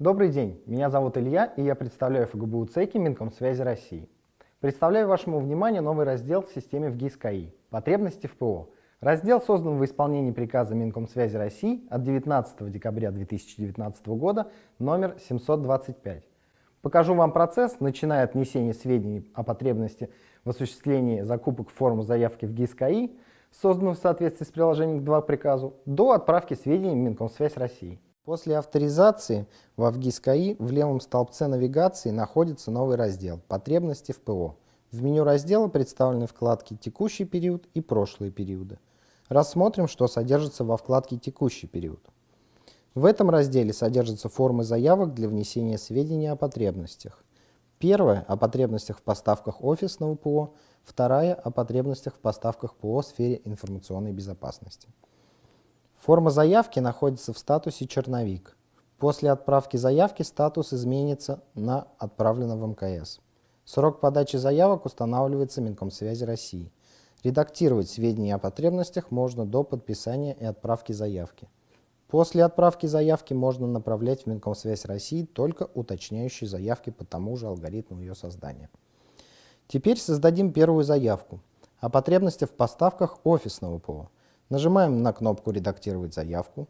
Добрый день, меня зовут Илья, и я представляю ФГБУ ЦЕКИ Минкомсвязи России. Представляю вашему вниманию новый раздел в системе ВГИС КАИ «Потребности в ПО». Раздел создан в исполнении приказа Минкомсвязи России от 19 декабря 2019 года номер 725. Покажу вам процесс, начиная от внесения сведений о потребности в осуществлении закупок в форму заявки в ГИС КАИ, созданную в соответствии с приложением к 2 приказу, до отправки сведений в Минкомсвязь России. После авторизации в ВГИС КАИ в левом столбце навигации находится новый раздел «Потребности в ПО». В меню раздела представлены вкладки «Текущий период» и «Прошлые периоды». Рассмотрим, что содержится во вкладке «Текущий период». В этом разделе содержатся формы заявок для внесения сведений о потребностях. Первая – о потребностях в поставках офисного ПО, вторая – о потребностях в поставках ПО в сфере информационной безопасности. Форма заявки находится в статусе «Черновик». После отправки заявки статус изменится на «Отправлено в МКС». Срок подачи заявок устанавливается Минкомсвязи России. Редактировать сведения о потребностях можно до подписания и отправки заявки. После отправки заявки можно направлять в Минкомсвязь России только уточняющие заявки по тому же алгоритму ее создания. Теперь создадим первую заявку о потребностях в поставках офисного ПО. Нажимаем на кнопку «Редактировать заявку».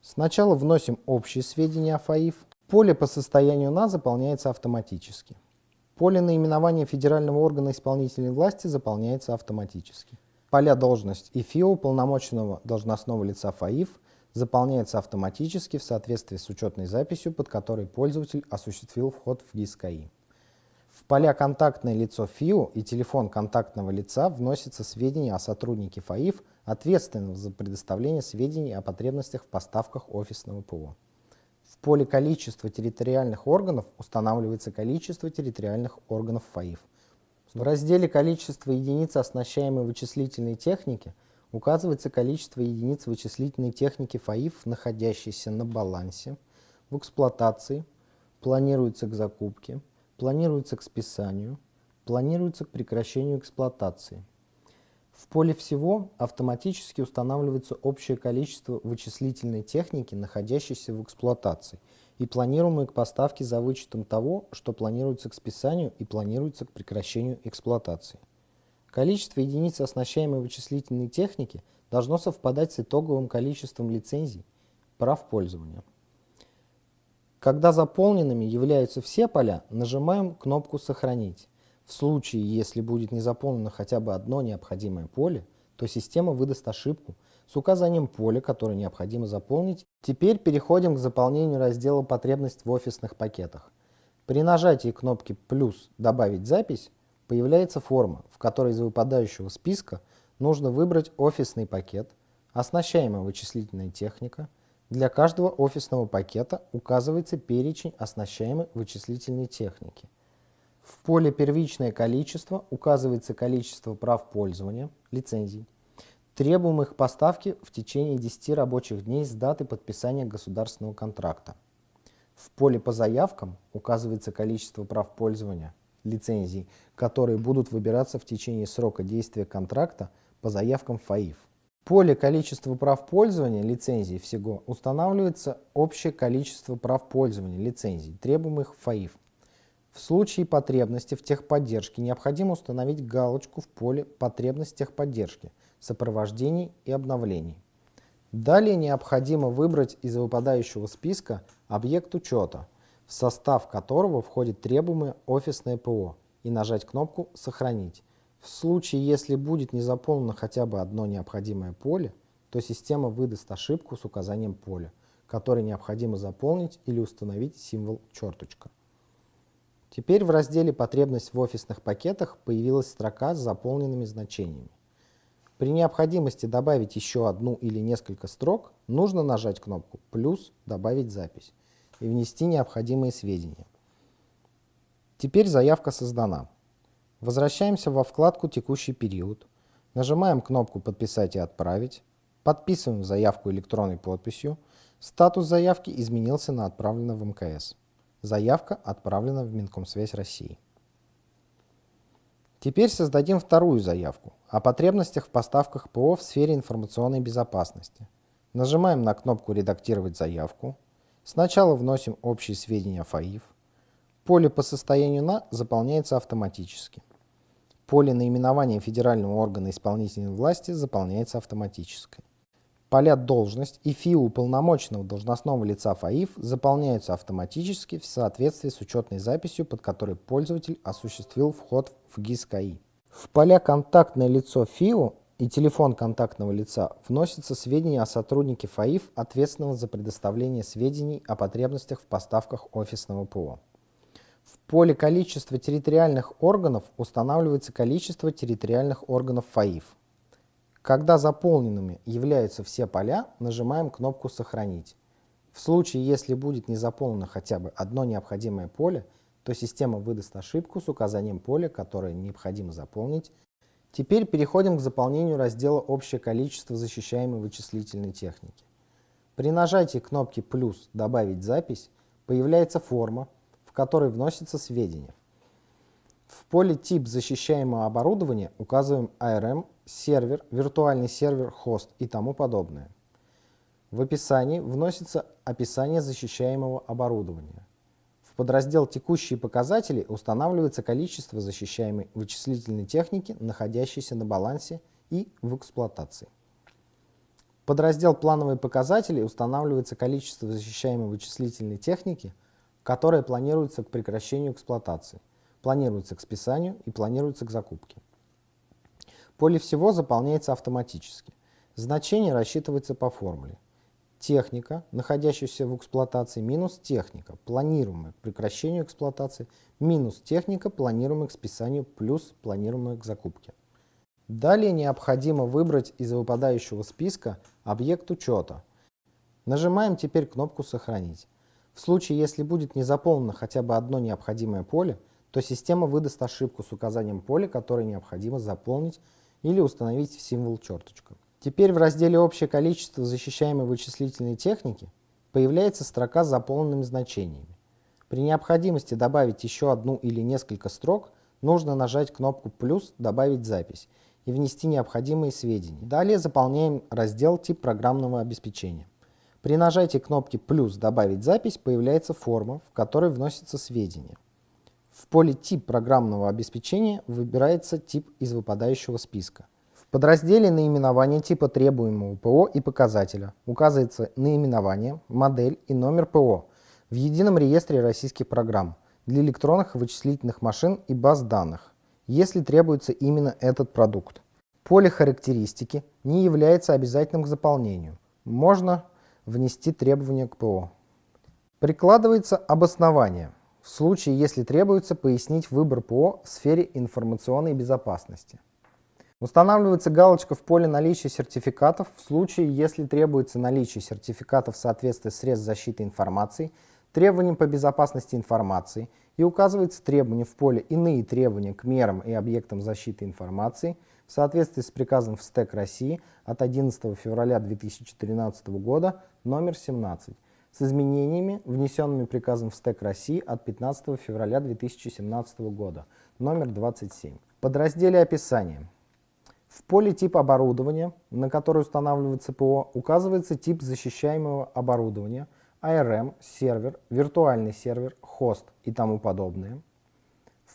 Сначала вносим общие сведения о ФАИФ. Поле по состоянию на заполняется автоматически. Поле наименования федерального органа исполнительной власти заполняется автоматически. Поля «Должность» и ФИО полномоченного должностного лица ФАИФ заполняется автоматически в соответствии с учетной записью, под которой пользователь осуществил вход в ГИС КАИ. В поля «Контактное лицо ФИО» и «Телефон контактного лица» вносятся сведения о сотруднике ФАИФ, ответственного за предоставление сведений о потребностях в поставках офисного ПО. В поле «Количество территориальных органов» устанавливается количество территориальных органов ФАИФ. В разделе «Количество единиц оснащаемой вычислительной техники» указывается количество единиц вычислительной техники ФАИФ, находящейся на балансе, в эксплуатации, планируется к закупке, планируется к списанию, планируется к прекращению эксплуатации. В поле «Всего» автоматически устанавливается общее количество вычислительной техники, находящейся в эксплуатации, и планируемые к поставке за вычетом того, что планируется к списанию и планируется к прекращению эксплуатации. Количество единиц оснащаемой вычислительной техники должно совпадать с итоговым количеством лицензий, прав пользования. Когда заполненными являются все поля, нажимаем кнопку «Сохранить». В случае, если будет не заполнено хотя бы одно необходимое поле, то система выдаст ошибку с указанием поля, которое необходимо заполнить. Теперь переходим к заполнению раздела «Потребность в офисных пакетах». При нажатии кнопки «Плюс» «Добавить запись» появляется форма, в которой из выпадающего списка нужно выбрать офисный пакет, оснащаемая вычислительная техника. Для каждого офисного пакета указывается перечень оснащаемой вычислительной техники. В поле «Первичное количество» указывается количество прав пользования, лицензий, требуемых поставки в течение 10 рабочих дней с даты подписания государственного контракта. В поле «По заявкам» указывается количество прав пользования, лицензий, которые будут выбираться в течение срока действия контракта по заявкам ФАИФ. Поле количества прав пользования лицензий всего устанавливается общее количество прав пользования лицензий, требуемых ФАИФ. В случае потребности в техподдержке необходимо установить галочку в поле «Потребность техподдержки», «Сопровождений и обновлений». Далее необходимо выбрать из выпадающего списка объект учета – в состав которого входит требуемое офисное ПО, и нажать кнопку «Сохранить». В случае, если будет не заполнено хотя бы одно необходимое поле, то система выдаст ошибку с указанием поля, которое необходимо заполнить или установить символ черточка. Теперь в разделе «Потребность в офисных пакетах» появилась строка с заполненными значениями. При необходимости добавить еще одну или несколько строк, нужно нажать кнопку «Плюс», «Добавить запись» и внести необходимые сведения. Теперь заявка создана. Возвращаемся во вкладку «Текущий период», нажимаем кнопку «Подписать и отправить», подписываем заявку электронной подписью, статус заявки изменился на «Отправлено в МКС». Заявка отправлена в Минкомсвязь России. Теперь создадим вторую заявку о потребностях в поставках ПО в сфере информационной безопасности. Нажимаем на кнопку «Редактировать заявку», Сначала вносим общие сведения ФАИФ. Поле по состоянию на заполняется автоматически. Поле наименования федерального органа исполнительной власти заполняется автоматически. Поля «Должность» и ФИУ уполномоченного должностного лица ФАИФ заполняются автоматически в соответствии с учетной записью, под которой пользователь осуществил вход в ГИС КАИ. В поля «Контактное лицо ФИУ» и телефон контактного лица вносятся сведения о сотруднике ФАИФ, ответственного за предоставление сведений о потребностях в поставках офисного ПО. В поле количества территориальных органов устанавливается количество территориальных органов ФАИФ. Когда заполненными являются все поля, нажимаем кнопку «Сохранить». В случае, если будет не заполнено хотя бы одно необходимое поле, то система выдаст ошибку с указанием поля, которое необходимо заполнить, Теперь переходим к заполнению раздела «Общее количество защищаемой вычислительной техники». При нажатии кнопки «Плюс» «Добавить запись» появляется форма, в которой вносятся сведения. В поле «Тип защищаемого оборудования» указываем ARM, сервер, виртуальный сервер, хост и тому подобное. В описании вносится описание защищаемого оборудования подраздел «Текущие показатели» устанавливается количество защищаемой вычислительной техники, находящейся на балансе и в эксплуатации. Подраздел «Плановые показатели» устанавливается количество защищаемой вычислительной техники, которая планируется к прекращению эксплуатации, планируется к списанию и планируется к закупке. Поле всего заполняется автоматически. Значение рассчитывается по формуле техника, находящаяся в эксплуатации, минус техника, планируемая к прекращению эксплуатации, минус техника, планируемая к списанию, плюс планируемая к закупке. Далее необходимо выбрать из выпадающего списка объект учета. Нажимаем теперь кнопку «Сохранить». В случае, если будет не заполнено хотя бы одно необходимое поле, то система выдаст ошибку с указанием поля, которое необходимо заполнить или установить в символ черточка. Теперь в разделе «Общее количество защищаемой вычислительной техники» появляется строка с заполненными значениями. При необходимости добавить еще одну или несколько строк, нужно нажать кнопку «плюс», «Добавить запись» и внести необходимые сведения. Далее заполняем раздел «Тип программного обеспечения». При нажатии кнопки «плюс», «Добавить запись» появляется форма, в которой вносятся сведения. В поле «Тип программного обеспечения» выбирается тип из выпадающего списка – в подразделе наименования типа требуемого ПО и показателя указывается наименование, модель и номер ПО в Едином реестре российских программ для электронных вычислительных машин и баз данных, если требуется именно этот продукт. Поле характеристики не является обязательным к заполнению. Можно внести требования к ПО. Прикладывается обоснование в случае, если требуется пояснить выбор ПО в сфере информационной безопасности. Устанавливается галочка в поле наличия сертификатов в случае, если требуется наличие сертификатов в соответствии с средств защиты информации, требованиям по безопасности информации и указывается требование в поле «Иные требования к мерам и объектам защиты информации» в соответствии с приказом в СТЭК России от 11 февраля 2013 года номер 17 с изменениями, внесенными приказом в СТЭК России от 15 февраля 2017 года номер 27. В подразделе «Описание» В поле тип оборудования, на которое устанавливается ПО, указывается тип защищаемого оборудования, ARM, сервер, виртуальный сервер, хост и тому подобное.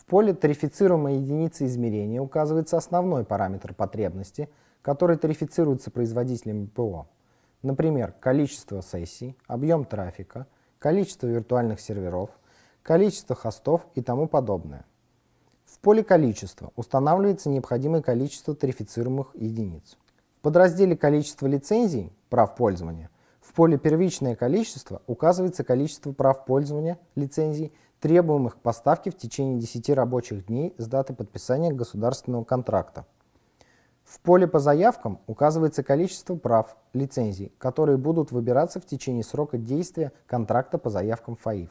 В поле тарифицируемой единицы измерения указывается основной параметр потребности, который тарифицируется производителями ПО. Например, количество сессий, объем трафика, количество виртуальных серверов, количество хостов и тому подобное. В поле «Количество» устанавливается необходимое количество тарифицируемых единиц. В подразделе «Количество лицензий» прав пользования в поле «Первичное количество» указывается количество прав пользования лицензий, требуемых к поставке в течение 10 рабочих дней с даты подписания государственного контракта. В поле по заявкам указывается количество прав, лицензий, которые будут выбираться в течение срока действия контракта по заявкам ФАИФ.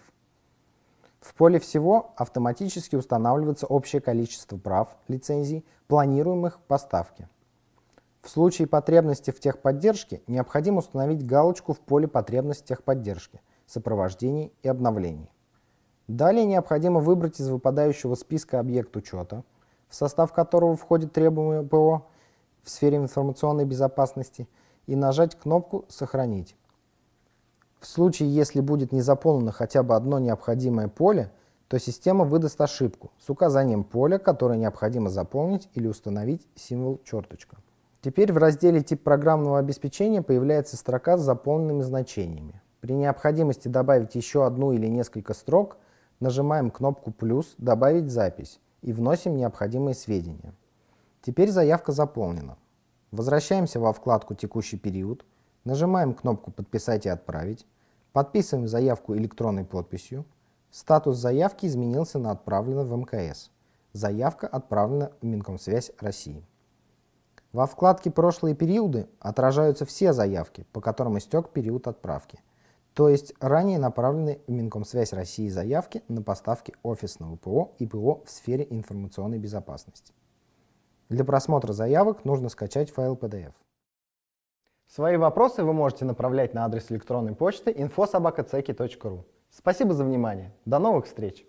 В поле всего автоматически устанавливается общее количество прав, лицензий, планируемых поставки. В случае потребности в техподдержке необходимо установить галочку в поле «Потребность техподдержки», «Сопровождений и обновлений». Далее необходимо выбрать из выпадающего списка объект учета, в состав которого входит требуемое ПО в сфере информационной безопасности, и нажать кнопку «Сохранить». В случае, если будет не заполнено хотя бы одно необходимое поле, то система выдаст ошибку с указанием поля, которое необходимо заполнить или установить символ черточка. Теперь в разделе «Тип программного обеспечения» появляется строка с заполненными значениями. При необходимости добавить еще одну или несколько строк, нажимаем кнопку «плюс», «Добавить запись» и вносим необходимые сведения. Теперь заявка заполнена. Возвращаемся во вкладку «Текущий период», нажимаем кнопку «Подписать и отправить», подписываем заявку электронной подписью, статус заявки изменился на «Отправлено в МКС». Заявка отправлена в Минкомсвязь России. Во вкладке «Прошлые периоды» отражаются все заявки, по которым истек период отправки, то есть ранее направленные в Минкомсвязь России заявки на поставки офисного ПО и ПО в сфере информационной безопасности. Для просмотра заявок нужно скачать файл PDF. Свои вопросы вы можете направлять на адрес электронной почты infosobakaceki.ru. Спасибо за внимание. До новых встреч!